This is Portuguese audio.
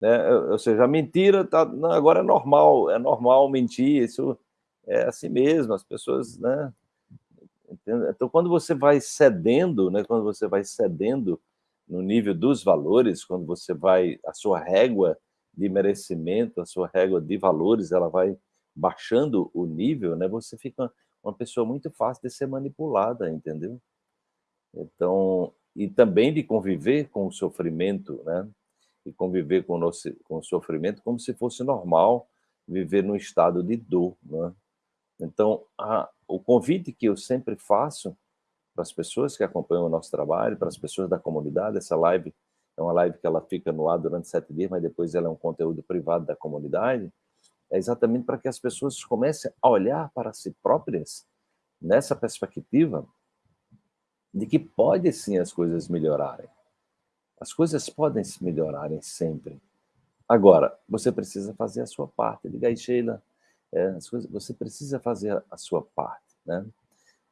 Né? Ou seja, a mentira tá, não, agora é normal, é normal mentir, isso é assim mesmo, as pessoas, né? Então, quando você vai cedendo, né, quando você vai cedendo no nível dos valores, quando você vai, a sua régua de merecimento, a sua régua de valores, ela vai baixando o nível, né, você fica uma pessoa muito fácil de ser manipulada, entendeu? Então, e também de conviver com o sofrimento, né? E conviver com o, nosso, com o sofrimento como se fosse normal viver num estado de dor, né? Então, a, o convite que eu sempre faço para as pessoas que acompanham o nosso trabalho, para as pessoas da comunidade, essa live é uma live que ela fica no ar durante sete dias, mas depois ela é um conteúdo privado da comunidade, é exatamente para que as pessoas comecem a olhar para si próprias nessa perspectiva de que pode sim as coisas melhorarem. As coisas podem se melhorarem sempre. Agora, você precisa fazer a sua parte. Diga aí, Sheila, é, as coisas, você precisa fazer a sua parte. Né?